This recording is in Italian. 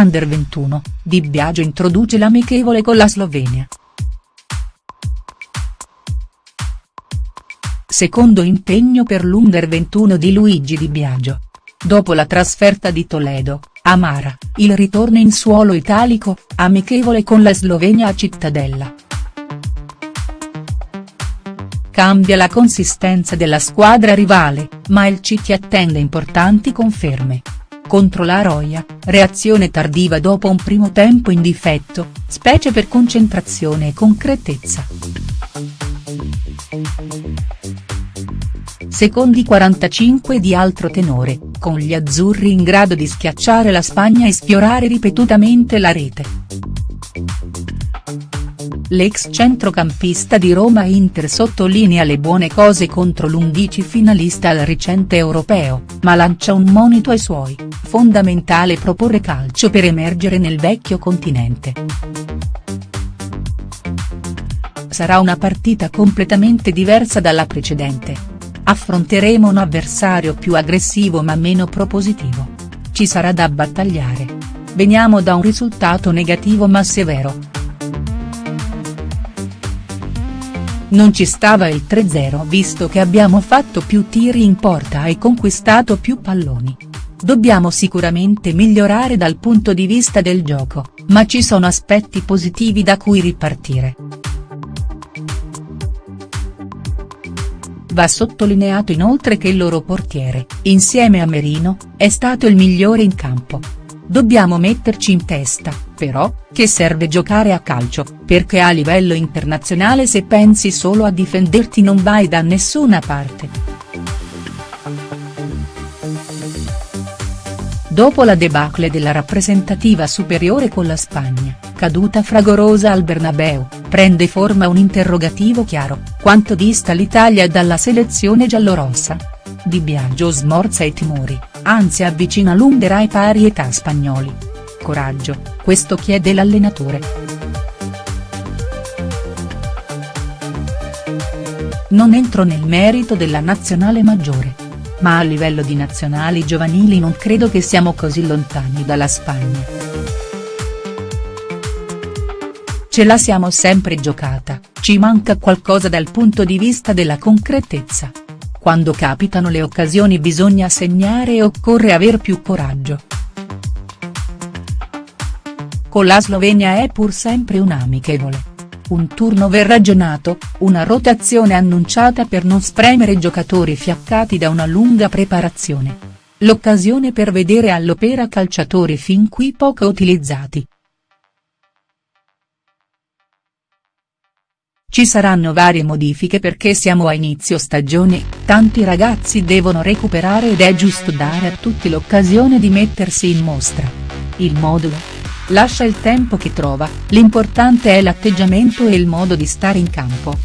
Under 21, Di Biagio introduce l'amichevole con la Slovenia. Secondo impegno per l'Under 21 di Luigi Di Biagio. Dopo la trasferta di Toledo, Amara, il ritorno in suolo italico, amichevole con la Slovenia a Cittadella. Cambia la consistenza della squadra rivale, ma il City attende importanti conferme. Contro la Roia, reazione tardiva dopo un primo tempo in difetto, specie per concentrazione e concretezza. Secondi 45 di altro tenore, con gli azzurri in grado di schiacciare la Spagna e sfiorare ripetutamente la rete. L'ex centrocampista di Roma Inter sottolinea le buone cose contro l'Undici finalista al recente europeo, ma lancia un monito ai suoi, fondamentale proporre calcio per emergere nel vecchio continente. Sarà una partita completamente diversa dalla precedente. Affronteremo un avversario più aggressivo ma meno propositivo. Ci sarà da battagliare. Veniamo da un risultato negativo ma severo. Non ci stava il 3-0 visto che abbiamo fatto più tiri in porta e conquistato più palloni. Dobbiamo sicuramente migliorare dal punto di vista del gioco, ma ci sono aspetti positivi da cui ripartire. Va sottolineato inoltre che il loro portiere, insieme a Merino, è stato il migliore in campo. Dobbiamo metterci in testa, però, che serve giocare a calcio, perché a livello internazionale se pensi solo a difenderti non vai da nessuna parte. Dopo la debacle della rappresentativa superiore con la Spagna, caduta fragorosa al Bernabeu, prende forma un interrogativo chiaro, quanto dista l'Italia dalla selezione giallorossa? Di Biagio smorza i timori, anzi avvicina l'Under ai pari età spagnoli. Coraggio, questo chiede l'allenatore. Non entro nel merito della nazionale maggiore. Ma a livello di nazionali giovanili non credo che siamo così lontani dalla Spagna. Ce la siamo sempre giocata, ci manca qualcosa dal punto di vista della concretezza. Quando capitano le occasioni bisogna segnare e occorre aver più coraggio. Con la Slovenia è pur sempre un amichevole. Un turnover ragionato, una rotazione annunciata per non spremere giocatori fiaccati da una lunga preparazione. L'occasione per vedere all'opera calciatori fin qui poco utilizzati. Ci saranno varie modifiche perché siamo a inizio stagione, tanti ragazzi devono recuperare ed è giusto dare a tutti l'occasione di mettersi in mostra. Il modulo? Lascia il tempo che trova, l'importante è l'atteggiamento e il modo di stare in campo.